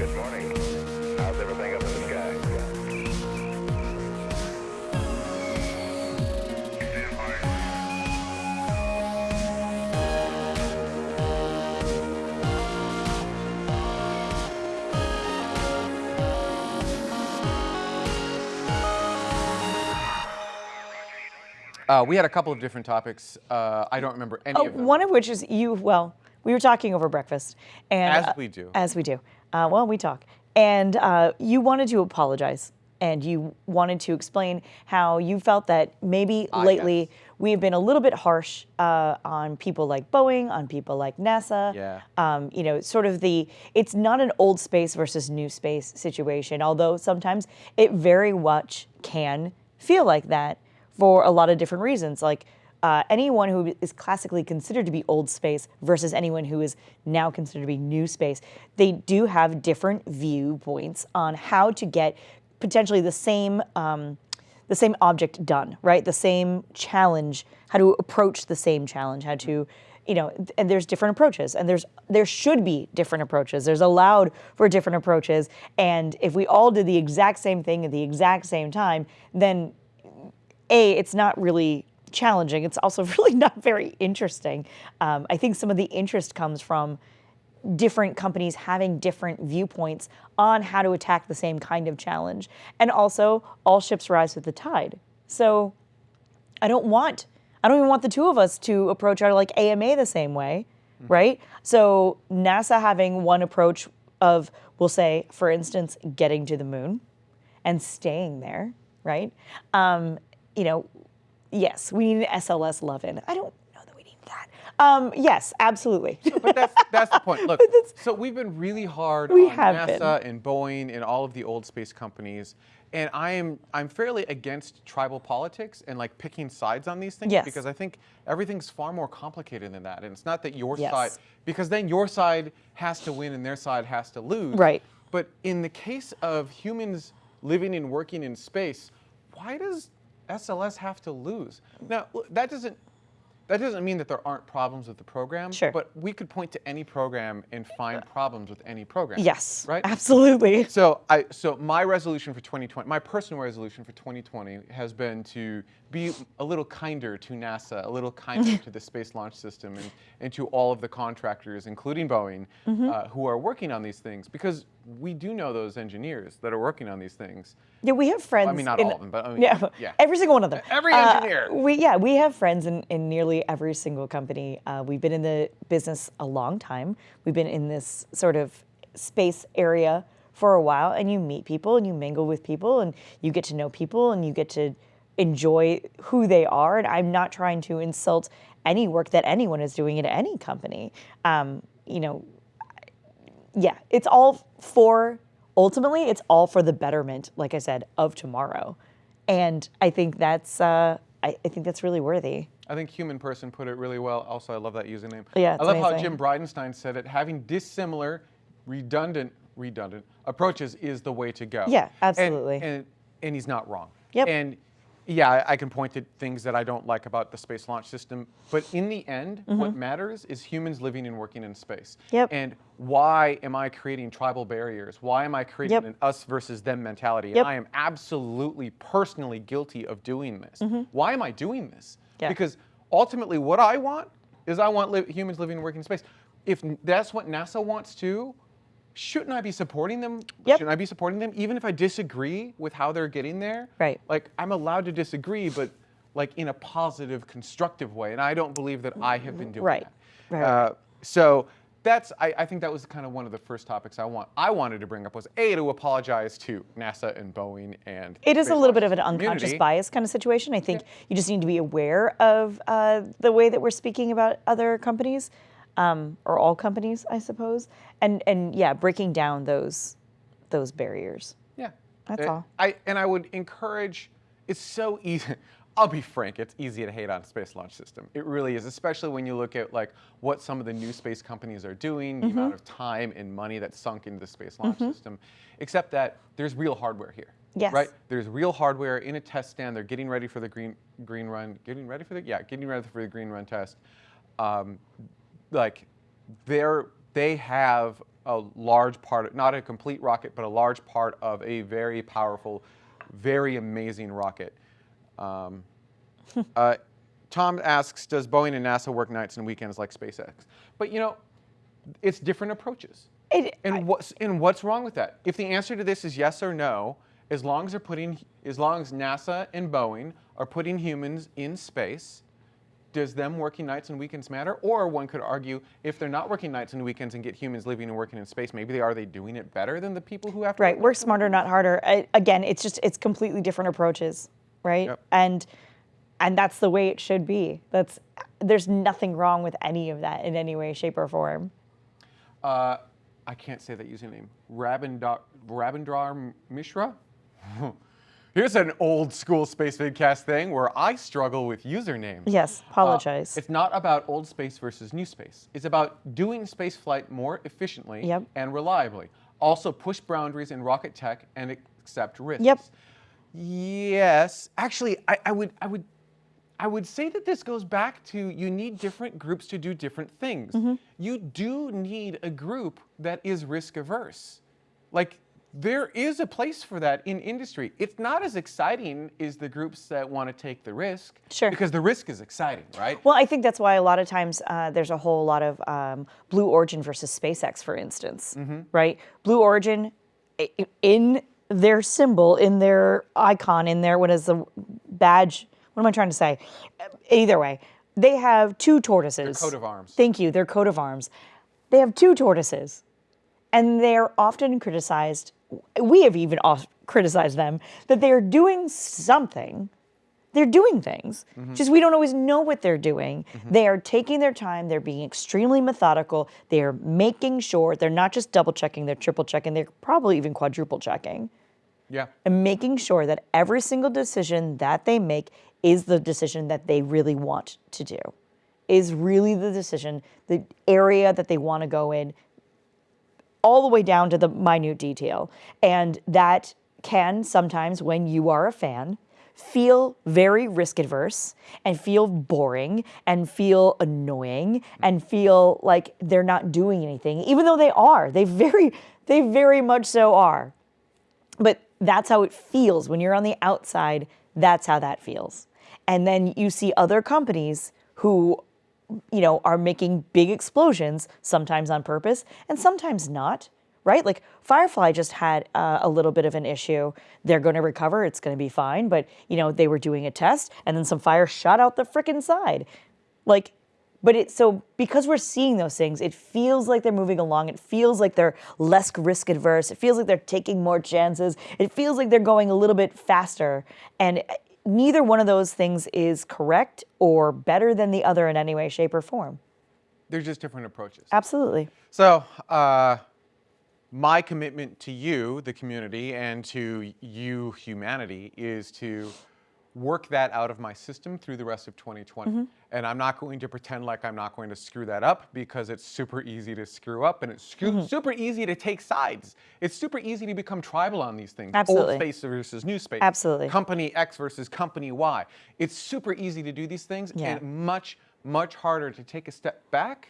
Good morning. How's everything up in the sky? Uh, we had a couple of different topics. Uh, I don't remember any Oh, of them. one of which is you. Well, we were talking over breakfast, and As uh, we do. as we do. Uh, well, we talk, and uh, you wanted to apologize, and you wanted to explain how you felt that maybe Ah, lately yes. we have been a little bit harsh uh, on people like Boeing, on people like NASA. Yeah. Um, you know, sort of the it's not an old space versus new space situation, although sometimes it very much can feel like that for a lot of different reasons. Like uh, anyone who is classically considered to be old space versus anyone who is now considered to be new space, they do have different viewpoints on how to get potentially the same. Um, the same object done, right? The same challenge, how to approach the same challenge, how to, you know, and there's different approaches, and there's there should be different approaches. There's allowed for different approaches, and if we all did the exact same thing at the exact same time, then a it's not really challenging. It's also really not very interesting. Um, I think some of the interest comes from different companies having different viewpoints on how to attack the same kind of challenge. And also, all ships rise with the tide. So I don't want, I don't even want the two of us to approach our like AMA the same way, right? So NASA having one approach of, we'll say, for instance, getting to the moon and staying there, right? Um, you know, yes, we need an SLS Lovin. I don't know that we need that. Um, yes, absolutely. but that's that's the point. Look, so we've been really hard We on have NASA been. and Boeing and all of the old space companies, and I am I'm fairly against tribal politics and like picking sides on these things Yes. because I think everything's far more complicated than that, and it's not that your Yes. side because then your side has to win and their side has to lose. Right. But in the case of humans living and working in space, why does SLS have to lose? Now that doesn't that doesn't mean that there aren't problems with the program. Sure. But we could point to any program and find problems with any program. yes, Right? absolutely. So I so my resolution for 2020, my personal resolution for 2020 has been to be a little kinder to NASA, a little kinder to the Space Launch System, and, and to all of the contractors, including Boeing, Mm-hmm. uh, who are working on these things, because we do know those engineers that are working on these things. Yeah, we have friends. I mean, not in- all of them, but I mean, yeah, yeah. every single one of them. Every Uh, engineer. we yeah, we have friends in, in nearly every single company. Uh, we've been in the business a long time. We've been in this sort of space area for a while, and you meet people and you mingle with people and you get to know people and you get to enjoy who they are. And I'm not trying to insult any work that anyone is doing at any company. Um, you know, yeah, it's all for ultimately it's all for the betterment, like I said, of tomorrow. And I think that's uh, I, I think that's really worthy. I think Human Person put it really well. Also, I love that username. Yeah, I love how. Jim Bridenstine said it. Having dissimilar, redundant, redundant approaches is the way to go. Yeah, And- absolutely. And and, he's not wrong. Yep. And yeah, I, can point to things that I don't like about the space launch system, but in the end, mm-hmm. what matters is humans living and working in space. Yep. And why am I creating tribal barriers? Why am I creating Yep. an us versus them mentality? Yep. And I am absolutely personally guilty of doing this. Mm-hmm. Why am I doing this? Yeah. Because ultimately, what I want is I want li- humans living and working in space. If that's what NASA wants too, shouldn't I be supporting them? Yep. Shouldn't I be supporting them even if I disagree with how they're getting there? Right. Like I'm allowed to disagree, but like in a positive, constructive way. And I don't believe that I have been doing Right. that. Right, Uh, so that's I, I think that was kind of one of the first topics I want I wanted to bring up was a to apologize to NASA and Boeing and It is a little bit of an system unconscious community. bias kind of situation. I think you just need to be aware of uh, the way that we're speaking about other companies, um, or all companies, I suppose, and and yeah, breaking down those those barriers. Yeah. That's Uh, all. I and I would encourage. It's so easy. I'll be frank. It's easy to hate on space launch system. It really is, especially when you look at like what some of the new space companies are doing, the Mm-hmm. amount of time and money that's sunk into the space launch system. Except that there's real hardware here. Yes. Right. There's real hardware in a test stand. They're getting ready for the green green run. Getting ready for the yeah. Getting ready for the green run test. Um, like they're they have a large part, not a complete rocket, but a large part of a very powerful, very amazing rocket. Um, uh, Tom asks, does Boeing and NASA work nights and weekends like SpaceX? But you know, it's different approaches. It, And what's and what's wrong with that? If the answer to this is yes or no, as long as they're putting, as long as NASA and Boeing are putting humans in space, does them working nights and weekends matter? Or one could argue, if they're not working nights and weekends and get humans living and working in space, maybe they are they doing it better than the people who have to Right, work work smarter, not harder. I, again, it's just it's completely different approaches, right? Yep. And and that's the way it should be. That's there's nothing wrong with any of that in any way, shape, or form. Uh, I can't say that username. Rabindra, Rabindra Mishra? Here's an old school Space Vidcast thing where I struggle with usernames. Yes, Uh, apologize. it's not about old space versus new space. It's about doing space flight more efficiently Yep. and reliably. Also, push boundaries in rocket tech and accept risks. Yep. Yes, actually, I, I would, I would, I would say that this goes back to you need different groups to do different things. Mm-hmm. You do need a group that is risk averse. Like there is a place for that in industry. It's not as exciting as the groups that want to take the risk. Sure. Because the risk is exciting, right? Well, I think that's why a lot of times uh, there's a whole lot of um, Blue Origin versus SpaceX, for instance, Mm-hmm. right? Blue Origin, in their symbol, in their icon, in their what is the badge? What am I trying to say? Either way, they have two tortoises. Their coat of arms. Thank you. Their coat of arms. They have two tortoises, and they're often criticized. We have even criticized them that they are doing something they're doing things. Mm-hmm. Just we don't always know what they're doing. Mm-hmm. They are taking their time, they're being extremely methodical, they're making sure they're not just double checking, they're triple checking, they're probably even quadruple checking, Yeah. and making sure that every single decision that they make is the decision that they really want to do. Is really the decision, the area that they want to go in, all the way down to the minute detail. And that can sometimes, when you are a fan, feel very risk adverse and feel boring and feel annoying and feel like they're not doing anything, even though they are. They very, they very much so are. But that's how it feels when you're on the outside. That's how that feels. And then you see other companies who, you know, are making big explosions, sometimes on purpose and sometimes not, right? Like Firefly just had uh, a little bit of an issue. They're going to recover. It's going to be fine. But, you know, they were doing a test and then some fire shot out the frickin' side. Like, but it so because we're seeing those things, it feels like they're moving along. It feels like they're less risk adverse. It feels like they're taking more chances. It feels like they're going a little bit faster. And neither one of those things is correct or better than the other in any way, shape, or form. They're just different approaches. Absolutely. So, uh, my commitment to you, the community, and to you, humanity, is to work that out of my system through the rest of 2020. And I'm not going to pretend like I'm not going to screw that up because it's super easy to screw up and it's screw- super easy to take sides. It's super easy to become tribal on these things. Absolutely. Old space versus new space. Absolutely. Company X versus company Y. It's super easy to do these things Yeah. and much, much harder to take a step back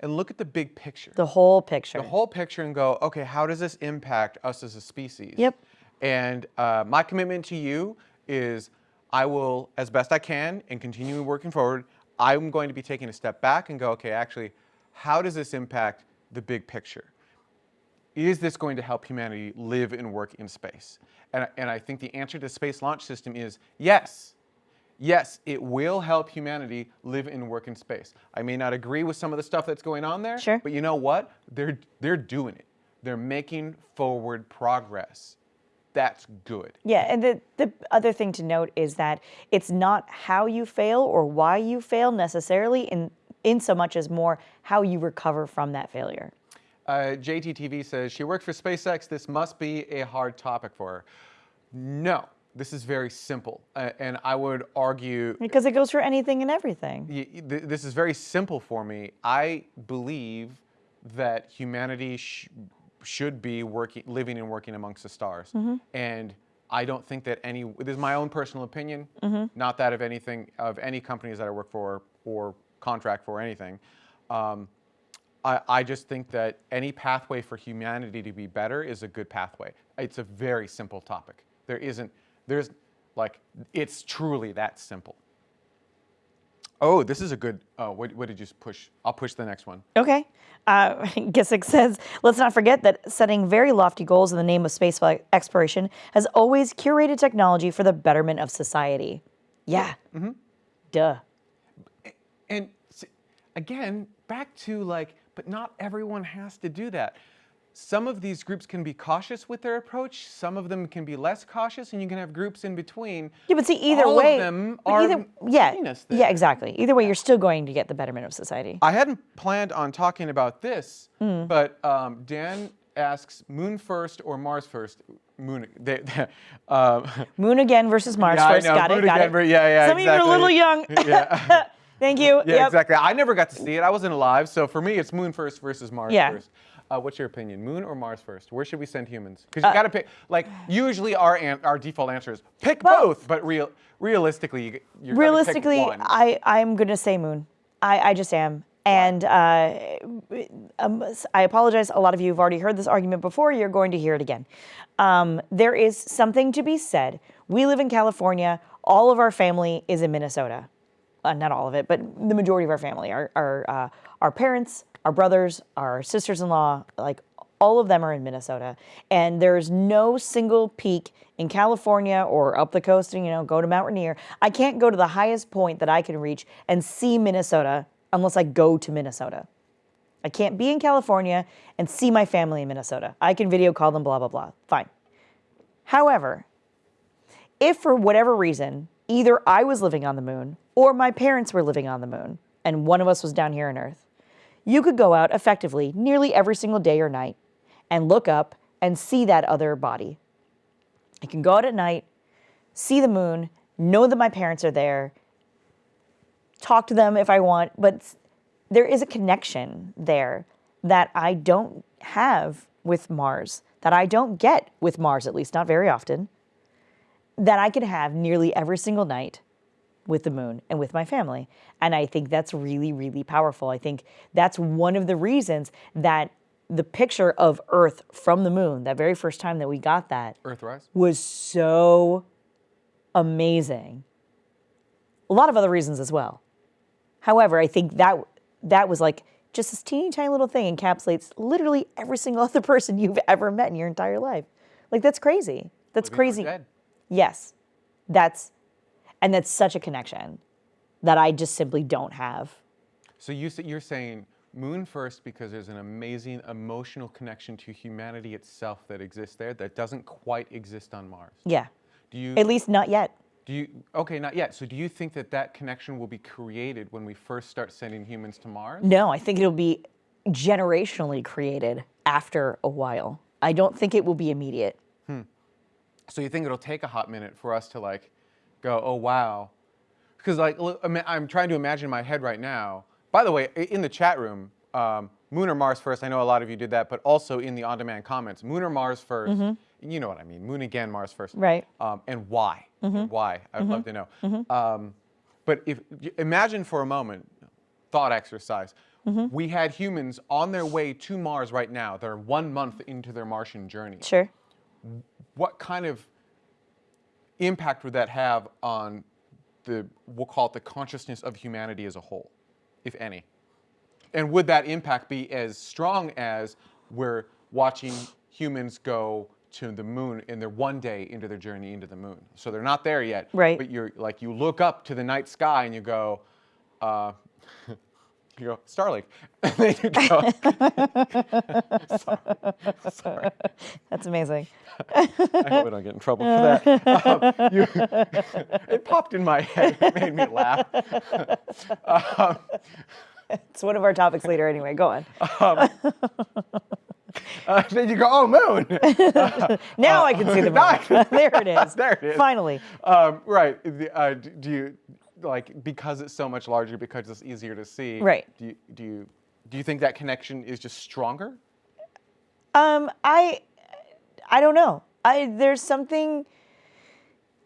and look at the big picture The whole picture. the whole picture and go, okay, how does this impact us as a species? Yep. And uh, my commitment to you is I will, as best I can, and continue working forward, I'm going to be taking a step back and go, okay, actually, how does this impact the big picture? Is this going to help humanity live and work in space? And, I- and I think the answer to the Space Launch System is yes. Yes, it will help humanity live and work in space. I may not agree with some of the stuff that's going on there, Sure. but you know what? They're they're doing it. They're making forward progress. That's good. Yeah, and the, the other thing to note is that it's not how you fail or why you fail necessarily, in, in so much as more how you recover from that failure. Uh, JTTV says she worked for SpaceX. This must be a hard topic for her. No, this is very simple, uh, and I would argue Because it goes for anything and everything. y- y- th- this is very simple for me. I believe that humanity sh- should be working, living and working amongst the stars, and I don't think that any. This is my own personal opinion, not that of anything of any companies that I work for or contract for or anything. Um, I, I just think that any pathway for humanity to be better is a good pathway. It's a very simple topic. There isn't, there's like, it's truly that simple. Oh, this is a good, oh, what, what did you push? I'll push the next one. Okay. Uh, Gisick says, let's not forget that setting very lofty goals in the name of space exploration has always curated technology for the betterment of society. Yeah. Duh. And again, back to like, but not everyone has to do that. Some of these groups can be cautious with their approach. Some of them can be less cautious, and you can have groups in between. Yeah, but see, either All way, of them are either, yeah, yeah, exactly. Either way, you're still going to get the betterment of society. I hadn't planned on talking about this, Hmm. but um, Dan asks Moon first or Mars first. Moon. They, um, Moon again versus Mars yeah, first. I know. Got Moon it. Got again, it. ver- Yeah, yeah. Some of you are a little young. Yeah. Thank you. Yeah, Yep. exactly. I never got to see it. I wasn't alive, so for me, it's Moon first versus Mars Yeah. first. Uh, what's your opinion, Moon or Mars first? Where should we send humans? Because Uh, you got to pick. Like usually, our our default answer is pick Both. both. But real realistically, you, you're Realistically, pick one. I I'm gonna say Moon. I I just am. And uh, um, I apologize. A lot of you have already heard this argument before. You're going to hear it again. Um, there is something to be said. We live in California. All of our family is in Minnesota. Uh, not all of it, but the majority of our family, our our uh, our parents, our brothers, our sisters-in-law, like all of them are in Minnesota. And there's no single peak in California or up the coast, and you know, go to Mount Rainier. I can't go to the highest point that I can reach and see Minnesota unless I go to Minnesota. I can't be in California and see my family in Minnesota. I can video call them, blah, blah, blah. Fine. However, if for whatever reason, either I was living on the moon or my parents were living on the moon and one of us was down here on Earth, you could go out effectively nearly every single day or night and look up and see that other body. I can go out at night, see the moon, know that my parents are there, talk to them if I want, but there is a connection there that I don't have with Mars, that I don't get with Mars, at least not very often, that I can have nearly every single night with the moon and with my family. And I think that's really, really powerful. I think that's one of the reasons that the picture of Earth from the moon, that very first time that we got that, Earthrise. was so amazing. A lot of other reasons as well. However, I think that that was like just this teeny tiny little thing encapsulates literally every single other person you've ever met in your entire life. Like that's crazy. That's Living crazy. Yes. That's and that's such a connection that I just simply don't have. So you, you're saying Moon first because there's an amazing emotional connection to humanity itself that exists there that doesn't quite exist on Mars. Yeah. Do you? At least not yet. Do you? Okay, not yet. So do you think that that connection will be created when we first start sending humans to Mars? No, I think it'll be generationally created after a while. I don't think it will be immediate. Hmm. So you think it'll take a hot minute for us to like go, oh wow, because like I mean, I'm trying to imagine in my head right now. By the way, in the chat room, um, Moon or Mars first. I know a lot of you did that, but also in the on-demand comments, Moon or Mars 1st You know what I mean? Moon again, Mars first. Right. Um, and why? And why? I'd love to know. Um, but if imagine for a moment, thought exercise. We had humans on their way to Mars right now. They're one month into their Martian journey Sure. what kind of impact would that have on the we'll call it the consciousness of humanity as a whole, if any? And would that impact be as strong as we're watching humans go to the moon in their one day into their journey into the moon? So they're not there yet. Right. But you're like you look up to the night sky and you go, uh, you go Starlink, and then you go. sorry, sorry. That's amazing. I hope I don't get in trouble for that. Um, you- it popped in my head. It made me laugh. Um, It's one of our topics later anyway. Go on. uh, then you go, oh, moon. Now I can see the moon. there it is. There it is. Finally. Um, right. The, uh, do you like because it's so much larger, because it's easier to see? Right. Do you do you do you think that connection is just stronger? Um, I, I don't know. I there's something.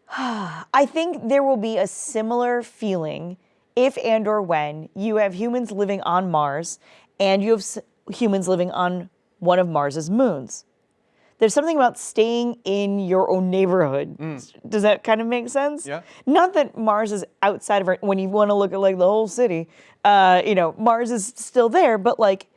I think there will be a similar feeling if and or when you have humans living on Mars and you have s- humans living on one of Mars's moons. There's something about staying in your own neighborhood. Does that kind of make sense? Mm. Yeah. Not that Mars is outside of our, when you want to look at like the whole city, uh, you know, Mars is still there, but like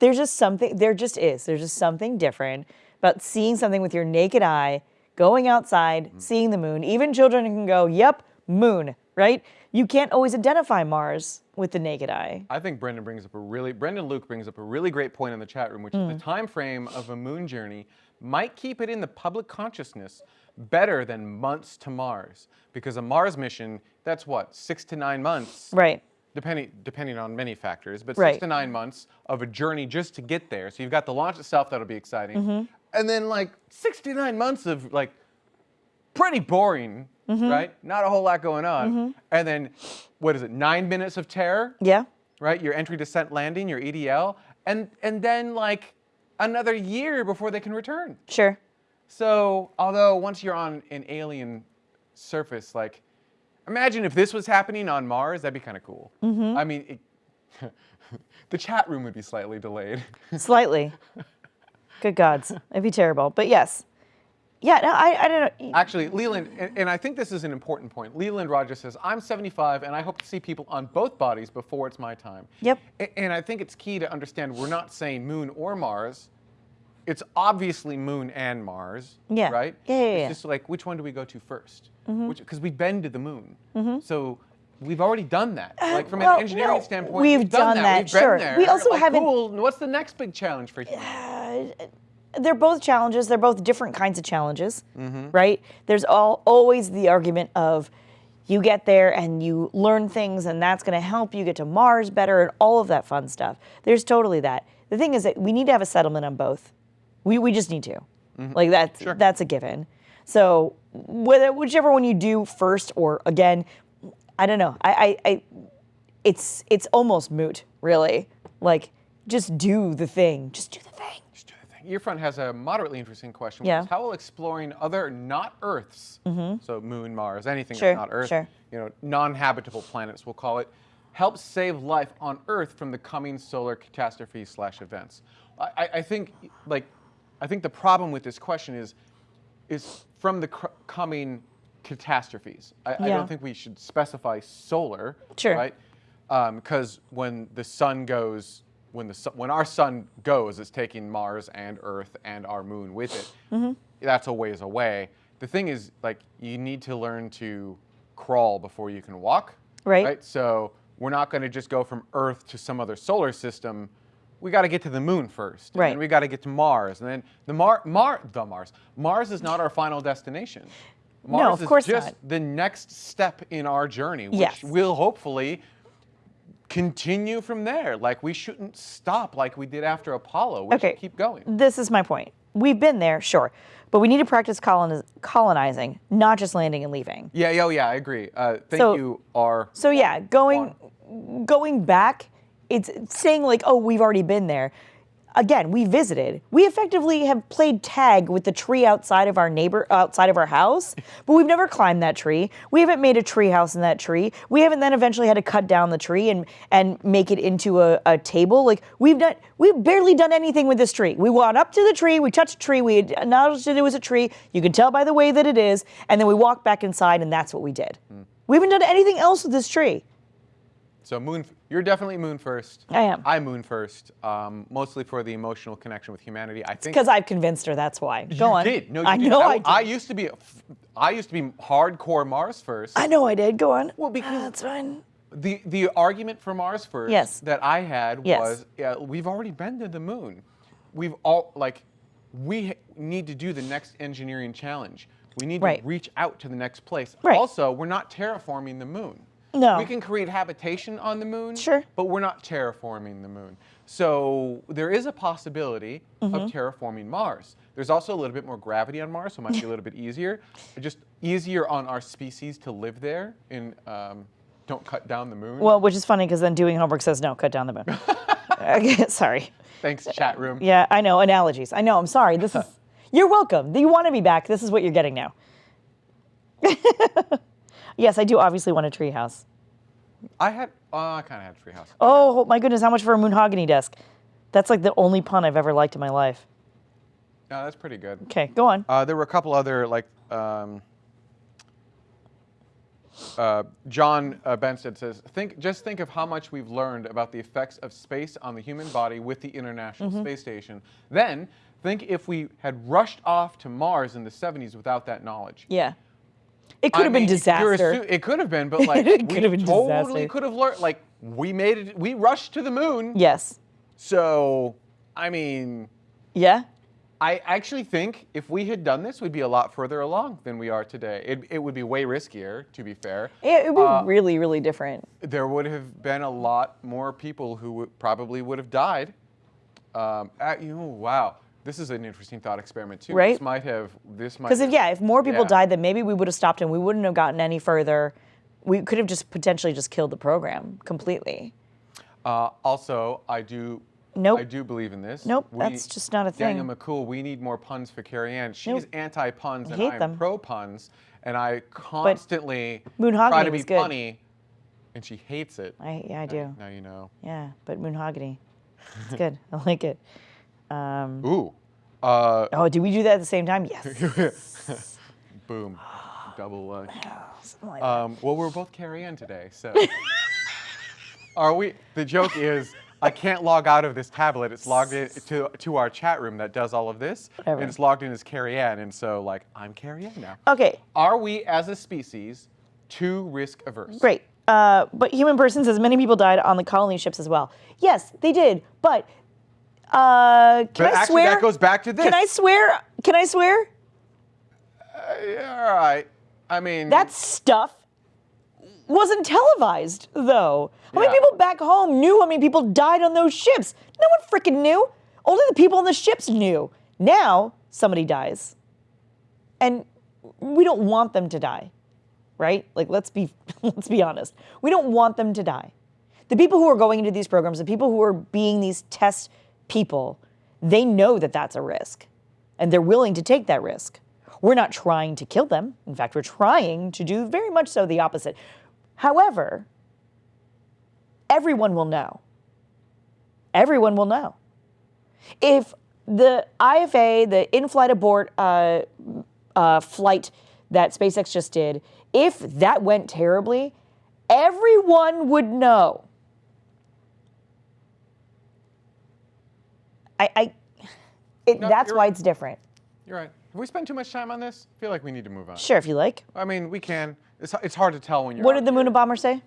there's just something, there just is. There's just something different about seeing something with your naked eye, going outside, seeing the moon. Even children can go, yep, moon, right? You can't always identify Mars with the naked eye. I think Brendan brings up a really Brendan Luke brings up a really great point in the chat room, which is the time frame of a moon journey might keep it in the public consciousness better than months to Mars, because a Mars mission that's what six to nine months, Right. depending depending on many factors, but Right. six to nine months of a journey just to get there. So you've got the launch itself that'll be exciting, mm-hmm. and then like six to nine months of like pretty boring, mm-hmm. right? Not a whole lot going on, mm-hmm. and then what is it? Nine minutes of terror Yeah. right? Your entry, descent, landing, your EDL, and and then like another year before they can return. Sure. So although once you're on an alien surface, like imagine if this was happening on Mars, that'd be kind of cool. Mm -hmm. I mean, it, the chat room would be slightly delayed. Slightly. Good gods. It'd be terrible. But yes. Yeah, no, I, I don't know. Actually, Leland, and, and I think this is an important point. Leland Rogers says, I'm 75 and I hope to see people on both bodies before it's my time. Yep. A- And I think it's key to understand we're not saying moon or Mars. It's obviously moon and Mars. Yeah. Right? Yeah, yeah, It's yeah. just like, which one do we go to 1st Because mm-hmm. we've been to the moon. Mm-hmm. So we've already done that. Like from well, an engineering no, standpoint, we've done, done that. that, We've sure. We also Like, haven't- Cool. What's the next big challenge for humanity? Uh, they're both challenges. They're both different kinds of challenges, Mm-hmm. right? There's all always the argument of you get there and you learn things, and that's going to help you get to Mars better, and all of that fun stuff. There's totally that. The thing is that we need to have a settlement on both. We we just need to, like that's that's a given. So whether whichever one you do first or again, I don't know. I, I, I it's it's almost moot, really. Like just do the thing. Just do the thing. Just do the thing. Your friend has a moderately interesting question. Yeah. how will exploring other not Earths, mm-hmm. so Moon, Mars, anything Sure, that's not Earth, sure. you know, non-habitable planets, we'll call it, help save life on Earth from the coming solar catastrophe slash events? I, I- I think, like, I think the problem with this question is, is from the cr- coming catastrophes. I, I don't think we should specify solar, Sure. right? Um, because when the sun goes, when the when our sun goes, it's taking Mars and Earth and our moon with it. Mm-hmm. That's a ways away. The thing is, like, you need to learn to crawl before you can walk. Right. So we're not going to just go from Earth to some other solar system. We got to get to the moon first. And Right. then we got to get to Mars, and then the Mar, Mar, the Mars. Mars is not our final destination. No, Mars of is course just not. the next step in our journey, which Yes. will hopefully continue from there. Like we shouldn't stop like we did after Apollo. We Okay. should keep going. This is my point. We've been there, sure, but we need to practice coloniz- colonizing, not just landing and leaving. Yeah, yeah, yeah. I agree. Uh, thank So- you, R. So yeah, going going back, it's saying like, oh, we've already been there. Again, we visited. We effectively have played tag with the tree outside of our neighbor outside of our house, but we've never climbed that tree. We haven't made a tree house in that tree. We haven't then eventually had to cut down the tree and and make it into a, a table. Like we've done we've barely done anything with this tree. We went up to the tree, we touched the tree, we acknowledged that it was a tree. You can tell by the way that it is, and then we walked back inside and that's what we did. Hmm. We haven't done anything else with this tree. So moon, you're definitely moon first. I am. I'm moon first, um, mostly for the emotional connection with humanity. I think Because I've convinced her. That's why. Go you on. did. No, you I did. know I, I, did. I used to be, I used to be hardcore Mars first. I know I did. Go on. Well, because- that's fine. The the argument for Mars first Yes. that I had Yes. was yeah, we've already been to the moon. We've all like we need to do the next engineering challenge. We need Right. to reach out to the next place. Right. Also, we're not terraforming the moon. No. We can create habitation on the moon, Sure. but we're not terraforming the moon. So there is a possibility Mm-hmm. of terraforming Mars. There's also a little bit more gravity on Mars, so it might be a little bit easier. Just easier on our species to live there and um, don't cut down the moon. Well, which is funny because then doing homework says no, cut down the moon. Okay, sorry. Thanks, chat room. Yeah, I know analogies. I know. I'm sorry. This is. You're welcome. You want to be back. This is what you're getting now. Yes, I do obviously want a treehouse. I had, uh, I kind of had a Treehouse. Oh my goodness, how much for a Moonhogany desk? That's like the only pun I've ever liked in my life. No, that's pretty good. Okay, go on. Uh, there were a couple other like um, uh, John uh, Benstead says, think just think of how much we've learned about the effects of space on the human body with the International Mm-hmm. Space Station. Then think if we had rushed off to Mars in the 70s without that knowledge. Yeah. It could I have been mean, you're disaster. it could have been, but like It we could have been totally disaster. could have learned. Like we made it. We rushed to the moon. yes. So I mean. Yeah. I actually think if we had done this, we'd be a lot further along than we are today. It, it would be way riskier, to be fair. It would be Uh, really, really different. There would have been a lot more people who would, probably would have died. Um, at, you know, wow, this is an interesting thought experiment too. Right? This might have. This might. Because if yeah, if more people Yeah. died, then maybe we would have stopped and we wouldn't have gotten any further. We could have just potentially just killed the program completely. Uh, also, I do. Nope. I do believe in this. Nope, that's just not a Daniel thing. McCool, we need more puns for Carrie Ann. She's Nope. anti-puns and I'm pro-puns, and I constantly try to be good. punny, and she hates it. I yeah, I do. Now you know. Yeah, but Moonhogany. It's good. I like it. Um, Ooh. Uh, oh, did we do that at the same time? Yes. boom. Double. Uh, like um, well, we're both Carrie Ann today, so. Are we? The joke is, I can't log out of this tablet. It's logged in to, to our chat room that does all of this, Whatever. and it's logged in as Carrie Ann, and so like I'm Carrie Ann now. Okay, Are we, as a species, too risk averse? great. Uh, but human person says many people died on the colony ships as well. Yes, they did. But uh, can But I actually, swear? that goes back to this. Can I swear? Can I swear? Uh, yeah, all right. I mean, That stuff wasn't televised, though. How many people back home knew how many people died on those ships? No one freaking knew. Only the people on the ships knew. Now somebody dies, and we don't want them to die, right? Like let's be let's be honest. We don't want them to die. The people who are going into these programs, the people who are being these test people, they know that that's a risk, and they're willing to take that risk. We're not trying to kill them. In fact, we're trying to do very much so the opposite. However, everyone will know. Everyone will know. If the IFA, the in-flight abort uh, uh, flight that SpaceX just did, if that went terribly, everyone would know. I, I it, No, that's why right. it's different. you're right. Have we spent too much time on this? I feel like we need to move on. Sure, if you like. I mean, we can. It's, it's hard to tell when you're. What did the here. Moonabomber say?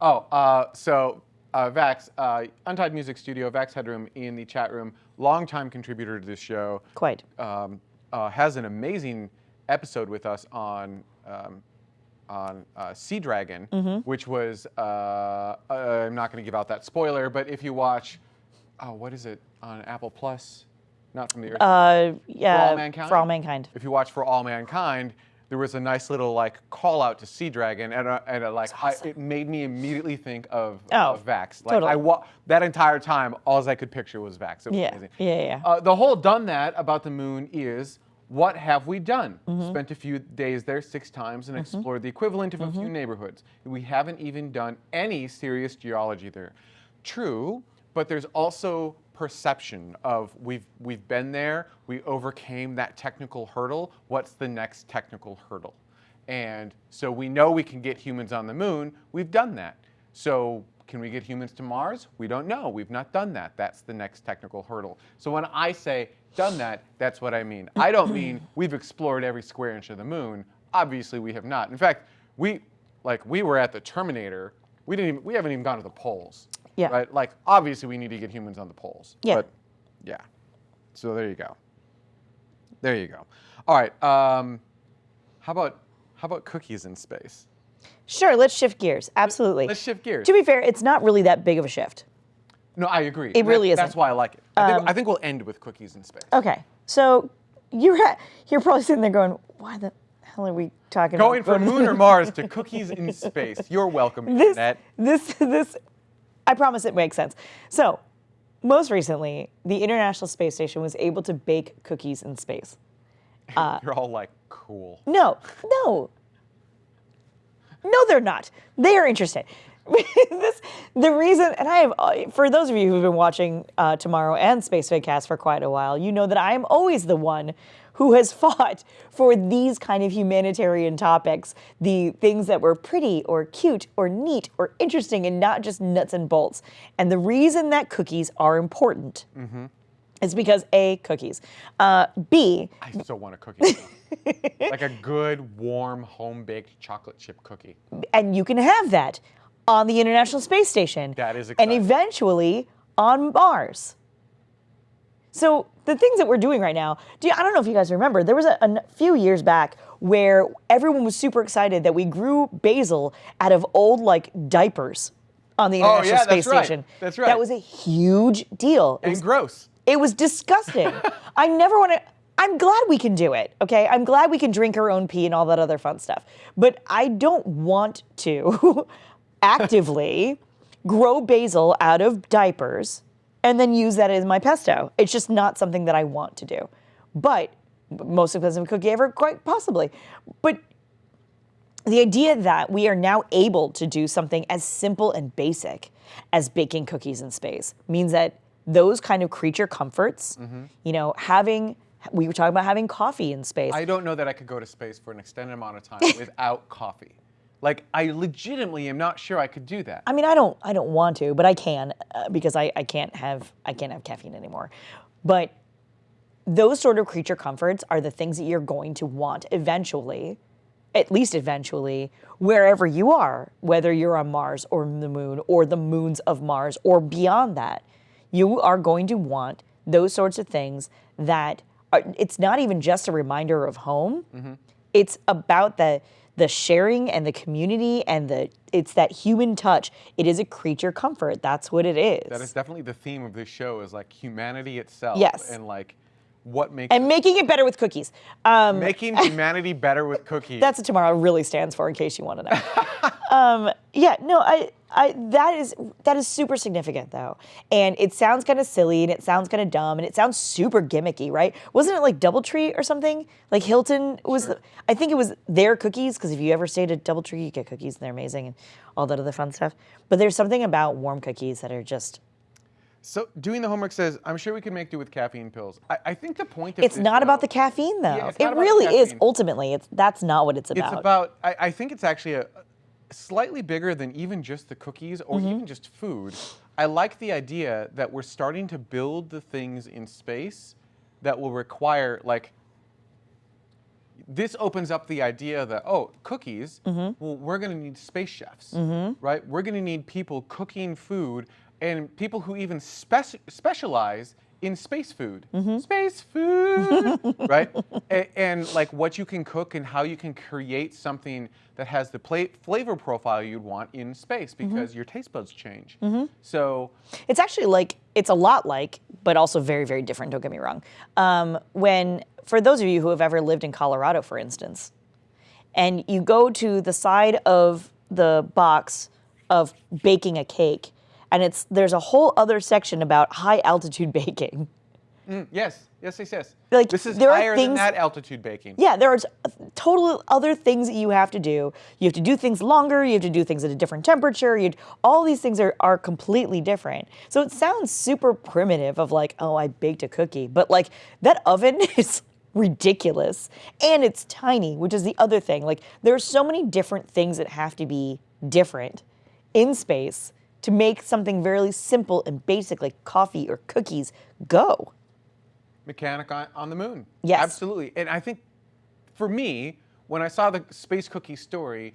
Oh, uh, so uh, Vax, uh, Untied Music Studio, Vax Headroom in the chat room, longtime contributor to this show. Quite. Um, uh, has an amazing episode with us on um, on uh, Sea Dragon, Mm-hmm. which was uh, uh, I'm not going to give out that spoiler, but if you watch, oh, what is it on Apple Plus? Not from the Earth. Uh, yeah, for All Mankind? For all mankind. if you watch For All Mankind, there was a nice little like call out to Sea Dragon, and, uh, and like I, it made me immediately think of, Oh, of Vax. Like totally. I wa- that entire time, all I could picture was Vax. It was Yeah, amazing. yeah, yeah. Uh, the whole done that about the moon is what have we done? Mm-hmm. Spent a few days there six times and explored the equivalent of a Mm-hmm. few neighborhoods. We haven't even done any serious geology there. True, but there's also perception of we've we've been there, we overcame that technical hurdle. What's the next technical hurdle? And so we know we can get humans on the moon. We've done that. So can we get humans to Mars? We don't know. We've not done that. That's the next technical hurdle. So when I say done that, that's what I mean. I don't mean we've explored every square inch of the moon. Obviously, we have not. In fact, we like we were at the Terminator. We didn't. Even, we haven't even gone to the poles. Yeah. Right. Like obviously, we need to get humans on the poles. Yeah. But yeah. So there you go. There you go. All right. Um, how about how about cookies in space? Sure, let's shift gears. Absolutely. Let's shift gears. To be fair, it's not really that big of a shift. No, I agree. It really isn't. That's why I like it. I, Um, think, I think we'll end with cookies in space. Okay, so you're you're probably sitting there going, "Why the hell are we talking Going about going from moon or Mars to cookies in space. You're welcome, this Internet. this this I promise it makes sense. So, most recently, the International Space Station was able to bake cookies in space. You're all like, cool. No, no. No, they're not. They are interested. this the reason, and I have uh, for those of you who've been watching uh, Tomorrow and Space Vidcast for quite a while, you know that I am always the one who has fought for these kind of humanitarian topics, the things that were pretty or cute or neat or interesting, and not just nuts and bolts. And the reason that cookies are important is because a cookies, uh, b I still want a cookie. like a good, warm, home baked chocolate chip cookie. and you can have that on the International Space Station. That is And eventually on Mars. So the things that we're doing right now, do you, I don't know if you guys remember, there was a few years back where everyone was super excited that we grew basil out of old like diapers on the Oh, International yeah, Space that's right. Station. That's right. That was a huge deal. It And was gross. it was disgusting. I never want to. I'm glad we can do it, okay? I'm glad we can drink our own pee and all that other fun stuff. But I don't want to actively grow basil out of diapers and then use that as my pesto. It's just not something that I want to do. But most expensive cookie ever, quite possibly. But the idea that we are now able to do something as simple and basic as baking cookies in space means that those kind of creature comforts, Mm-hmm. you know, having we were talking about having coffee in space. I don't know that I could go to space for an extended amount of time without coffee. Like, I legitimately am not sure I could do that. I mean, I don't, I don't want to, but I can uh, because I, I can't have, I can't have caffeine anymore. But those sort of creature comforts are the things that you're going to want eventually, at least eventually, wherever you are, whether you're on Mars or the moon or the moons of Mars or beyond that. You are going to want those sorts of things that are, it's not even just a reminder of home. It's about the the sharing and the community and the it's that human touch. It is a creature comfort. That's what it is. That is definitely the theme of this show is like humanity itself. Yes. And like what makes and making it better with cookies. Um, making humanity better with cookies. that's what tomorrow really stands for, in case you want to know. um, yeah, no, I, I, that is that is super significant though, and it sounds kind of silly, and it sounds kind of dumb, and it sounds super gimmicky, right? Wasn't it like DoubleTree or something? Like Hilton was, the, I think it was their cookies, because if you ever stayed at DoubleTree, you get cookies, and they're amazing, and all that other fun stuff. But there's something about warm cookies that are just. so doing the homework says, I'm sure we can make do with caffeine pills. I, I think the point of It's this, not about the caffeine though. Yeah, it not about the really is. Ultimately, it's that's not what it's about. It's about. I, I think it's actually a slightly bigger than even just the cookies or Mm-hmm. even just food. I like the idea that we're starting to build the things in space that will require like. This opens up the idea that oh, cookies. Mm-hmm. Well, we're going to need space chefs, right? We're going to need people cooking food and people who even spec- specialize in space food. Mm-hmm. Space food, right? And, and like what you can cook and how you can create something that has the flavor profile you'd want in space Mm-hmm. because your taste buds change. So It's actually like it's a lot like, but also very, very different. Don't get me wrong. Um, when for those of you who have ever lived in Colorado, for instance, and you go to the side of the box of baking a cake, and it's there's a whole other section about high altitude baking. mm, yes, yes, yes, yes. Like, this is there are higher than that altitude baking. Yeah, there are total other things that you have to do. You have to do things longer. You have to do things at a different temperature. You all these things are are completely different. So it sounds super primitive of like, oh, I baked a cookie, but like that oven is ridiculous and it's tiny, which is the other thing. Like there are so many different things that have to be different in space to make something very simple and basic like coffee or cookies go. mechanic on, on the moon. Yes. Absolutely. And I think for me, when I saw the space cookie story,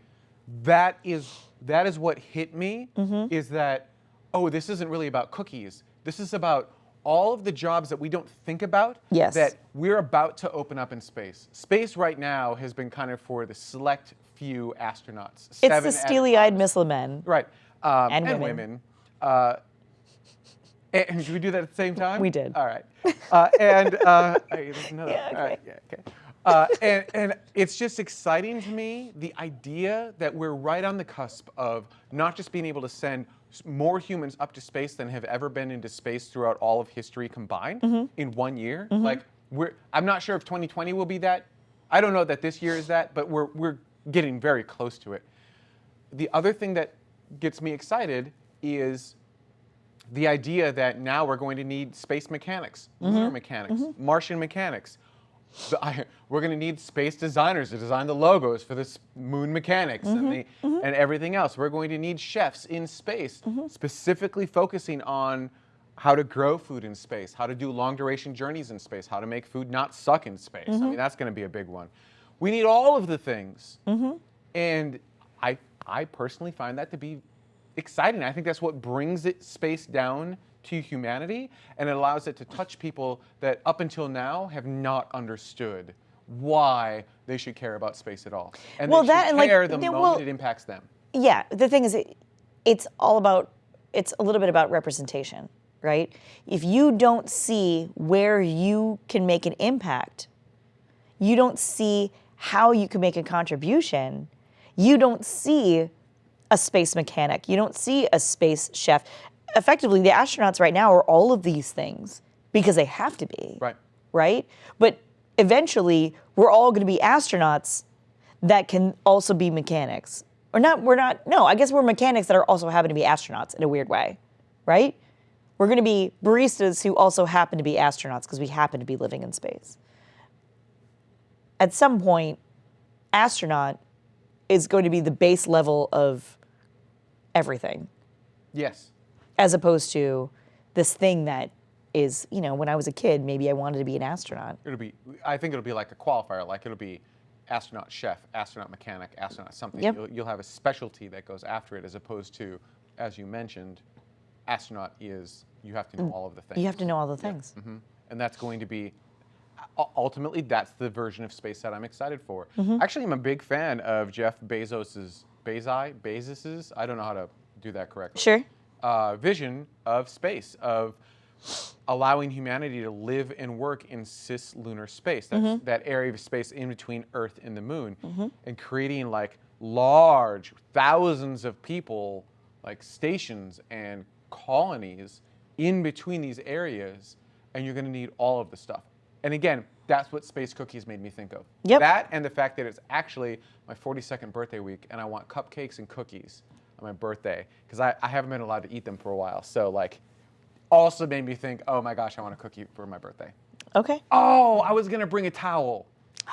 that is that is what hit me Mm-hmm. is that oh, this isn't really about cookies. This is about all of the jobs that we don't think about Yes. that we're about to open up in space. Space right now has been kind of for the select few astronauts. It's the steely-eyed missile men. Right. Um, And and women. women. Uh, and, did we do that at the same time? We did. All right. Uh, and uh, hey, there's another. Yeah, right. Yeah. Okay. Uh, and, and it's just exciting to me the idea that we're right on the cusp of not just being able to send more humans up to space than have ever been into space throughout all of history combined Mm-hmm. in one year. Like we're, I'm not sure if 2020 will be that. I don't know that this year is that, but we're we're getting very close to it. The other thing that gets me excited is the idea that now we're going to need space mechanics, Mm-hmm. lunar mechanics, Martian mechanics. The- I- we're going to need space designers to design the logos for this moon mechanics and, the, Mm-hmm. and everything else. We're going to need chefs in space, Mm-hmm. specifically focusing on how to grow food in space, how to do long duration journeys in space, how to make food not suck in space. Mm-hmm. I mean, that's going to be a big one. We need all of the things. Mm-hmm. And I, I personally find that to be exciting. I think that's what brings it space down to humanity, and it allows it to touch people that up until now have not understood why they should care about space at all. And Well, they that and, like, care the moment well- it impacts them. yeah the thing is it, it's all about it's a little bit about representation right if you don't see where you can make an impact you don't see how you can make a contribution you don't see a space mechanic you don't see a space chef effectively the astronauts right now are all of these things because they have to be Right. right? But eventually, we're all going to be astronauts that can also be mechanics. Or not, we're not, no, I guess we're mechanics that are also happen to be astronauts in a weird way, right? We're going to be baristas who also happen to be astronauts because we happen to be living in space. At some point, astronaut is going to be the base level of everything Yes. as opposed to this thing that is, you know, when I was a kid, maybe I wanted to be an astronaut. It'll be. I think it'll be like a qualifier. Like it'll be astronaut chef, astronaut mechanic, astronaut something. Yep. You'll, you'll have a specialty that goes after it, as opposed to, as you mentioned, astronaut is you have to know all of the things. Mm. You have to know all the things. hmm And that's going to be ultimately that's the version of space that I'm excited for. Mm-hmm. Actually, I'm a big fan of Jeff Bezos's Bezos Bezos's. I don't know how to do that correctly. Sure. Uh, vision of space of allowing humanity to live and work in cislunar space. That's Mm-hmm. that area of space in between Earth and the Moon, and creating like large thousands of people, like stations and colonies in between these areas, and you're going to need all of the stuff. And again, that's what Space Cookies made me think of. Yep. That and the fact that it's actually my 42nd birthday week, and I want cupcakes and cookies on my birthday because I, I haven't been allowed to eat them for a while. So like, also made me think, oh my gosh, I want a cookie for my birthday. Okay. Oh, I was gonna bring a towel.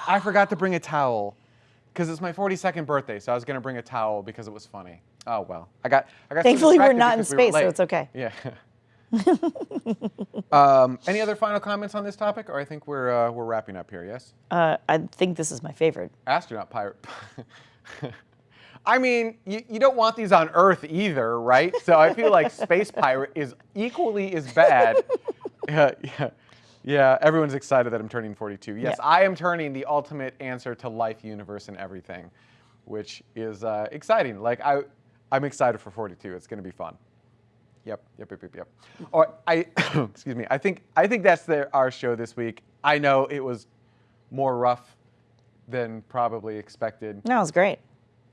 I forgot to bring a towel because it's my 42nd birthday, so I was gonna bring a towel because it was funny. Oh well, I got. I got. Thankfully, we're not in because we space, so it's okay. Yeah. um, any other final comments on this topic, or I think we're uh, we're wrapping up here. Yes. Uh, I think this is my favorite. astronaut pirate. I mean, you, you don't want these on Earth either, right? So I feel like space pirate is equally as bad. yeah, yeah, yeah. Everyone's excited that I'm turning 42. Yes, Yeah. I am turning the ultimate answer to life, universe, and everything, which is uh, exciting. Like I, I'm excited for 42. It's going to be fun. Yep, yep, yep, yep, yep. Or I, excuse me. I think I think that's the, our show this week. I know it was more rough than probably expected. No, it was great.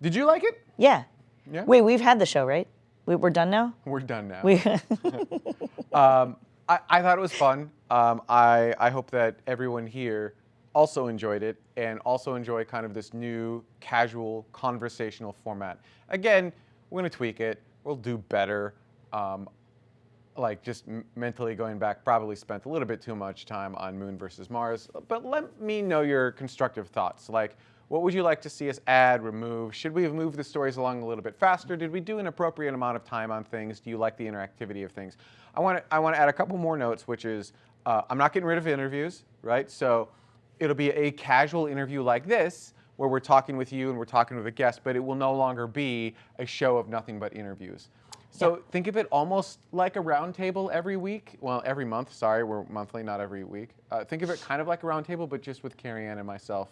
Did you like it? Yeah. Yeah. Wait, we've had the show, right? We, we're done now. We're done now. We. um, I, I thought it was fun. Um, I, I hope that everyone here also enjoyed it and also enjoy kind of this new casual conversational format. Again, we're going to tweak it. We'll do better. Um, like just mentally going back, probably spent a little bit too much time on Moon versus Mars. But let me know your constructive thoughts. Like, what would you like to see us add, remove? Should we have moved the stories along a little bit faster? Did we do an appropriate amount of time on things? Do you like the interactivity of things? I want to I want to add a couple more notes, which is uh, I'm not getting rid of interviews, right? So it'll be a casual interview like this where we're talking with you and we're talking with a guest, but it will no longer be a show of nothing but interviews. So think of it almost like a roundtable every week. Well, every month. Sorry, we're monthly, not every week. Uh, think of it kind of like a roundtable, but just with Cariann and myself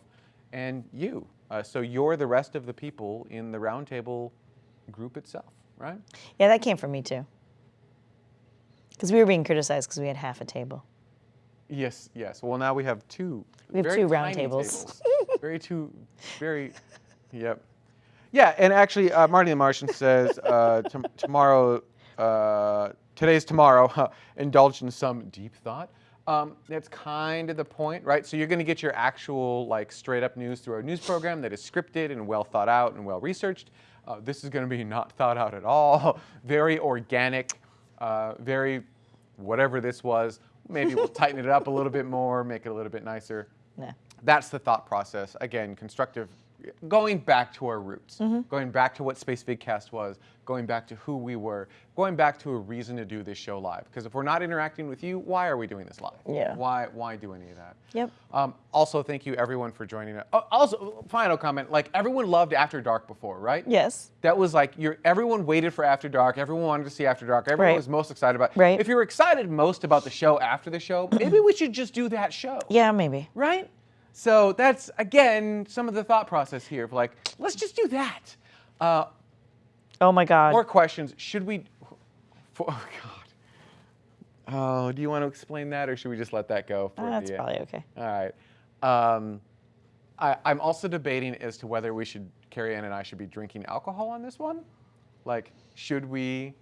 and you. Uh, so you're the rest of the people in the roundtable group itself, right? yeah, that came from me too. Because we were being criticized because we had half a table. Yes, yes. Well, now we have two. We have very two round tiny tables. very two, very, yep. Yeah, and actually, uh, Marty the Martian says uh, tom- tomorrow, uh, today's tomorrow, indulge in some deep thought. Um, that's kind of the point, right? So you're going to get your actual, like, straight up news through our news program that is scripted and well thought out and well researched. Uh, this is going to be not thought out at all. very organic, uh, very whatever this was. Maybe we'll tighten it up a little bit more, make it a little bit nicer. Nah. That's the thought process. Again, constructive, going back to our roots, Mm-hmm. going back to what Space Vidcast was, going back to who we were, going back to a reason to do this show live. Because if we're not interacting with you, why are we doing this live? Yeah. Why why do any of that? Yep. Um, also, thank you everyone for joining us. Oh, also, final comment: like everyone loved After Dark before, right? Yes. That was like your everyone waited for After Dark. Everyone wanted to see After Dark. Everyone Right. was most excited about. Right. If you're excited most about the show after the show, maybe we should just do that show. Yeah, maybe. Right? So that's again some of the thought process here of like, let's just do that. Uh, Oh my God. more questions. Should we? For, oh God. Oh, do you want to explain that, or should we just let that go? For That's uh, probably okay. All right. Um, I, I'm also debating as to whether we should, Cariann and I should be drinking alcohol on this one. Like, should we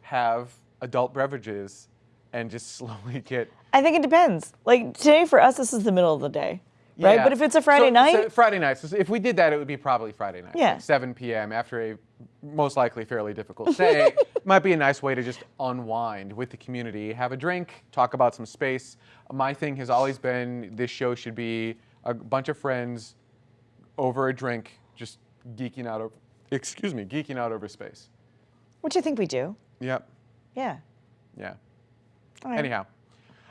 have adult beverages and just slowly get I think it depends. Like today for us, this is the middle of the day, right? Yeah. But if it's a Friday So- night, so Friday night. So if we did that, it would be probably Friday night. Yeah. like 7 p.m. after a most likely fairly difficult day. might be a nice way to just unwind with the community, have a drink, talk about some space. My thing has always been this show should be a bunch of friends over a drink, just geeking out over. Excuse me, geeking out over space. which I think we do. Yep. Yeah. Yeah. Right. Anyhow,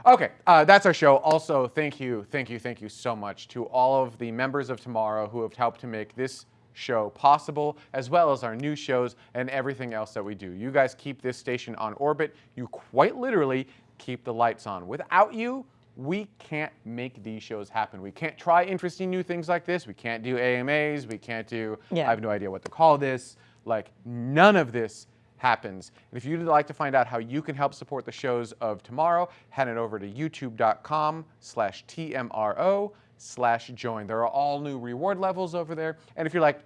okay, uh, that's our show. Also, thank you, thank you, thank you so much to all of the members of Tomorrow who have helped to make this show possible, as well as our new shows and everything else that we do. You guys keep this station on orbit. You quite literally keep the lights on. Without you, we can't make these shows happen. We can't try interesting new things like this. We can't do AMAs. We can't do, Yeah. I have no idea what to call this. Like, none of this happens. And if you'd like to find out how you can help support the shows of tomorrow, head it over to youtube.com slash TMRO slash join. There are all new reward levels over there. And if you're like,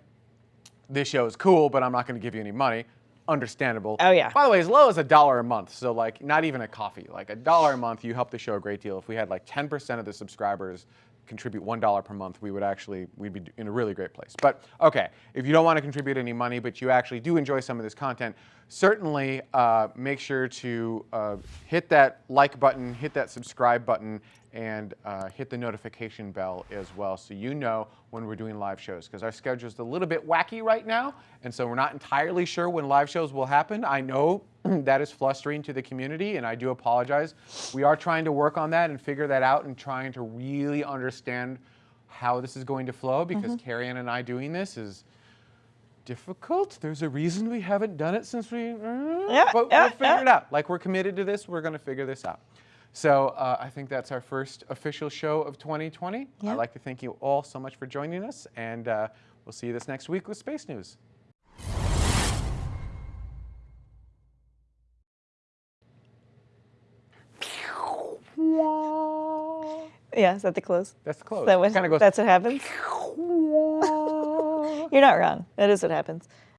this show is cool, but I'm not going to give you any money, understandable. Oh, yeah. By the way, as low as a dollar a month, so like not even a coffee, like a dollar a month, you help the show a great deal. If we had like 10% of the subscribers contribute one dollar per month, we would actually we'd be in a really great place. But okay, if you don't want to contribute any money, but you actually do enjoy some of this content, certainly uh, make sure to uh, hit that like button, hit that subscribe button, and uh, hit the notification bell as well so you know when we're doing live shows because our schedule is a little bit wacky right now and so we're not entirely sure when live shows will happen. I know that is flustering to the community and i do apologize. We are trying to work on that and figure that out and trying to really understand how this is going to flow because Cariann and i doing this is difficult there's a reason we haven't done it since we Yeah, but yeah, we'll figure yeah. it out like we're committed to this we're going to figure this out so uh, I think that's our first official show of 2020. Yeah. I'd like to thank you all so much for joining us, and uh, we'll see you this next week with Space News. Yeah. Is that the close? That's the close. That was, kind of goes. that's what happens. You're not wrong. That is what happens.